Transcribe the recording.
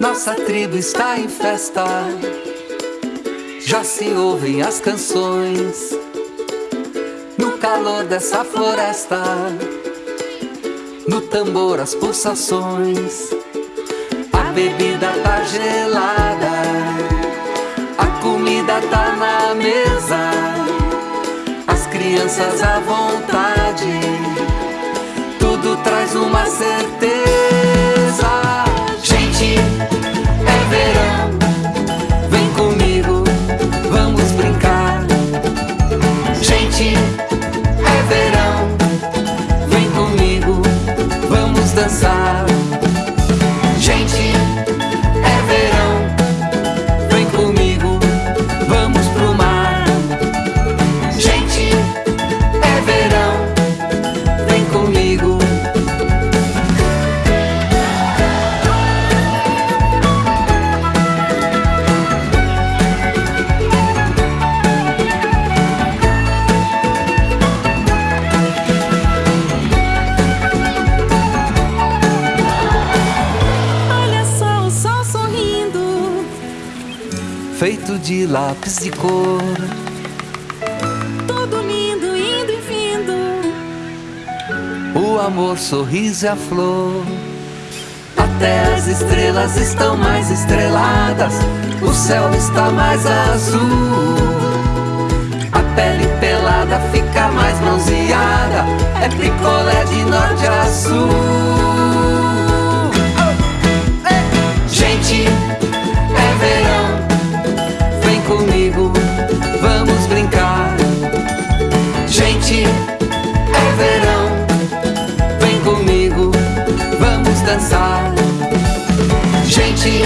Nossa tribo está em festa. Já se ouvem as canções no calor dessa floresta. No tambor as pulsações. A bebida tá gelada. A comida tá na mesa. As crianças à vontade. Tudo traz uma certeza. watching. Feito de lápis de cor. Tudo lindo, indo e vindo. O amor, sorriso e a flor. Até as estrelas estão mais estreladas. O céu está mais azul. A pele pelada fica mais bronzeada. É picolé de norte a sul. dançar. Gente,